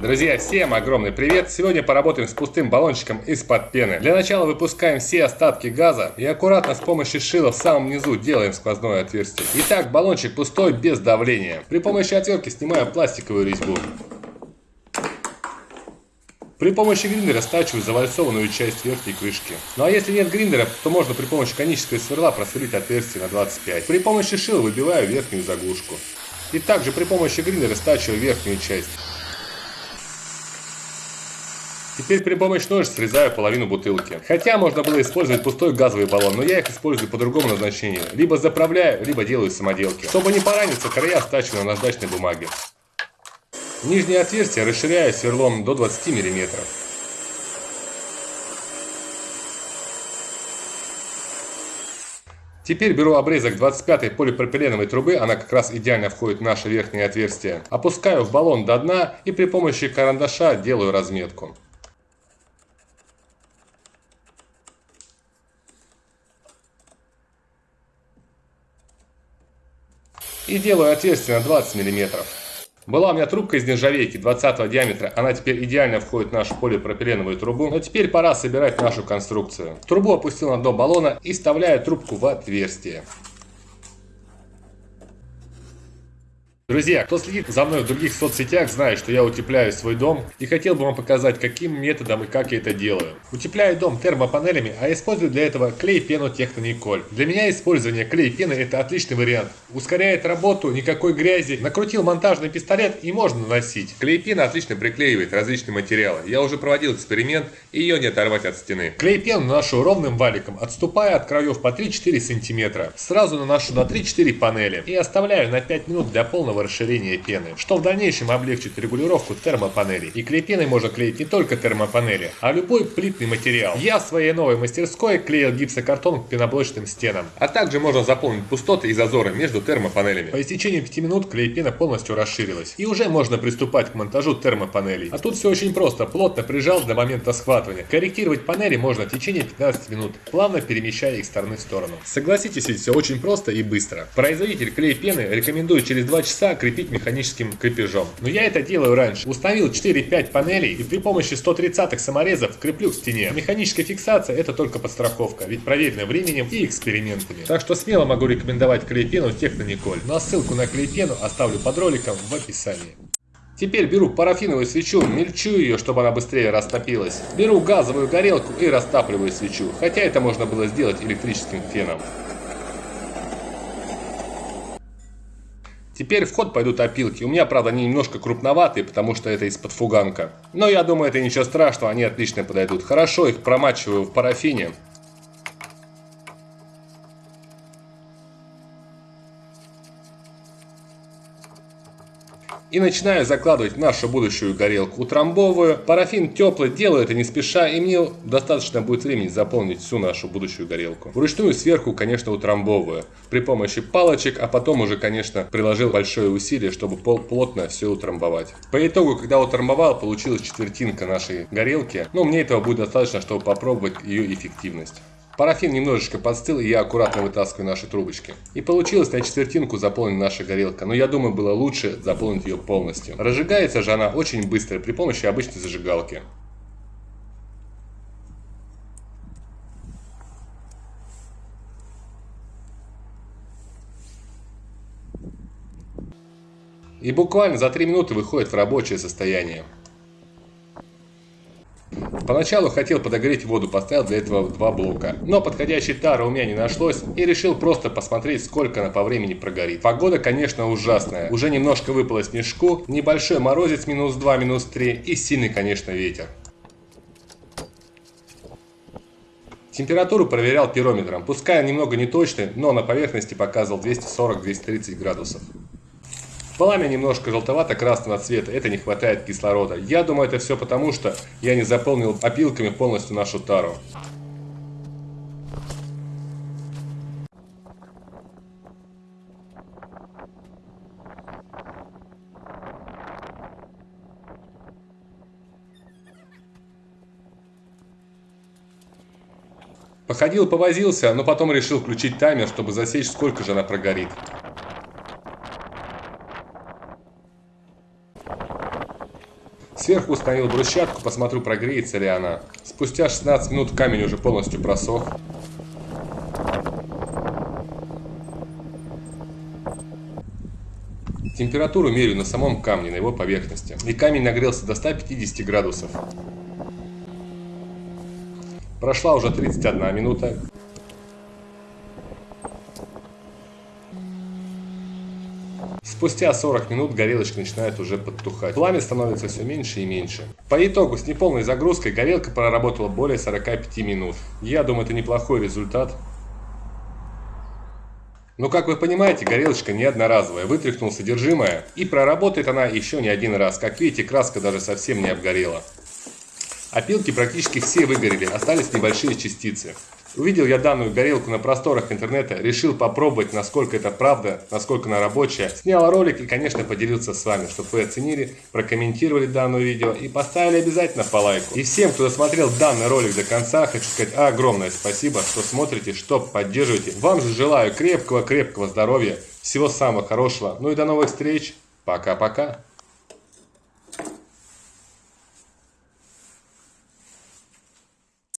Друзья, всем огромный привет! Сегодня поработаем с пустым баллончиком из-под пены. Для начала выпускаем все остатки газа и аккуратно с помощью шила в самом низу делаем сквозное отверстие. Итак, баллончик пустой, без давления. При помощи отвертки снимаю пластиковую резьбу. При помощи гриндера стачиваю завальцованную часть верхней крышки. Ну а если нет гриндера, то можно при помощи конического сверла просверлить отверстие на 25. При помощи шила выбиваю верхнюю заглушку. И также при помощи гриндера стачиваю верхнюю часть. Теперь при помощи ножниц срезаю половину бутылки. Хотя можно было использовать пустой газовый баллон, но я их использую по другому назначению. Либо заправляю, либо делаю самоделки. Чтобы не пораниться, края стачиваю на наждачной бумаге. Нижнее отверстие расширяю сверлом до 20 мм. Теперь беру обрезок 25 полипропиленовой трубы, она как раз идеально входит в наше верхнее отверстие. Опускаю в баллон до дна и при помощи карандаша делаю разметку. И делаю отверстие на 20 мм. Была у меня трубка из нержавейки 20 диаметра, она теперь идеально входит в нашу полипропиленовую трубу. Но теперь пора собирать нашу конструкцию. Трубу опустил на дно баллона и вставляю трубку в отверстие. Друзья, кто следит за мной в других соцсетях, знает, что я утепляю свой дом и хотел бы вам показать, каким методом и как я это делаю. Утепляю дом термопанелями, а использую для этого клей-пену Технониколь. Для меня использование клей-пены это отличный вариант. Ускоряет работу, никакой грязи. Накрутил монтажный пистолет и можно наносить. Клей-пена отлично приклеивает различные материалы. Я уже проводил эксперимент и ее не оторвать от стены. Клей-пену наношу ровным валиком, отступая от краев по 3-4 см. Сразу наношу на 3-4 панели и оставляю на 5 минут для полного расширения пены, что в дальнейшем облегчит регулировку термопанелей. И клей-пеной можно клеить не только термопанели, а любой плитный материал. Я в своей новой мастерской клеил гипсокартон к пеноблочным стенам. А также можно заполнить пустоты и зазоры между термопанелями. По истечении 5 минут клей-пена полностью расширилась. И уже можно приступать к монтажу термопанелей. А тут все очень просто. Плотно прижал до момента схватывания. Корректировать панели можно в течение 15 минут, плавно перемещая их стороны в сторону. Согласитесь, ведь все очень просто и быстро. Производитель клей-пены рекомендует через 2 часа крепить механическим крепежом. Но я это делаю раньше. Установил 4-5 панелей и при помощи 130-х саморезов креплю к стене. Механическая фиксация это только подстраховка, ведь проверено временем и экспериментами. Так что смело могу рекомендовать клейпену Технониколь. Ну а ссылку на клейпену оставлю под роликом в описании. Теперь беру парафиновую свечу, мельчу ее, чтобы она быстрее растопилась. Беру газовую горелку и растапливаю свечу, хотя это можно было сделать электрическим феном. Теперь в ход пойдут опилки. У меня, правда, они немножко крупноватые, потому что это из-под фуганка. Но я думаю, это ничего страшного, они отлично подойдут. Хорошо их промачиваю в парафине. И начинаю закладывать нашу будущую горелку утрамбовываю. Парафин теплый, делаю это не спеша, и мне достаточно будет времени заполнить всю нашу будущую горелку. Вручную сверху, конечно, утрамбовываю. При помощи палочек, а потом уже, конечно, приложил большое усилие, чтобы плотно все утрамбовать. По итогу, когда утрамбовал, получилась четвертинка нашей горелки. Но мне этого будет достаточно, чтобы попробовать ее эффективность. Парафин немножечко подстыл, и я аккуратно вытаскиваю наши трубочки. И получилось на четвертинку заполнена наша горелка, но я думаю было лучше заполнить ее полностью. Разжигается же она очень быстро при помощи обычной зажигалки. И буквально за 3 минуты выходит в рабочее состояние. Поначалу хотел подогреть воду, поставил для этого два блока. Но подходящей тары у меня не нашлось и решил просто посмотреть, сколько она по времени прогорит. Погода, конечно, ужасная. Уже немножко выпало снежку, небольшой морозец минус 2, минус 3 и сильный, конечно, ветер. Температуру проверял пирометром. Пускай немного неточный, но на поверхности показывал 240-230 градусов. Пламя немножко желтовато-красного цвета, это не хватает кислорода. Я думаю, это все потому, что я не заполнил опилками полностью нашу тару. Походил, повозился, но потом решил включить таймер, чтобы засечь, сколько же она прогорит. Сверху установил брусчатку, посмотрю, прогреется ли она. Спустя 16 минут камень уже полностью просох. Температуру меряю на самом камне, на его поверхности. И камень нагрелся до 150 градусов. Прошла уже 31 минута. Спустя 40 минут горелочка начинает уже подтухать. Пламя становится все меньше и меньше. По итогу с неполной загрузкой горелка проработала более 45 минут. Я думаю, это неплохой результат. Но, как вы понимаете, горелочка не одноразовая, вытряхнул содержимое, и проработает она еще не один раз. Как видите, краска даже совсем не обгорела. Опилки практически все выгорели, остались небольшие частицы. Увидел я данную горелку на просторах интернета, решил попробовать, насколько это правда, насколько она рабочая. Снял ролик и, конечно, поделился с вами, чтобы вы оценили, прокомментировали данное видео и поставили обязательно по лайку. И всем, кто досмотрел данный ролик до конца, хочу сказать огромное спасибо, что смотрите, что поддерживаете. Вам же желаю крепкого-крепкого здоровья, всего самого хорошего. Ну и до новых встреч. Пока-пока.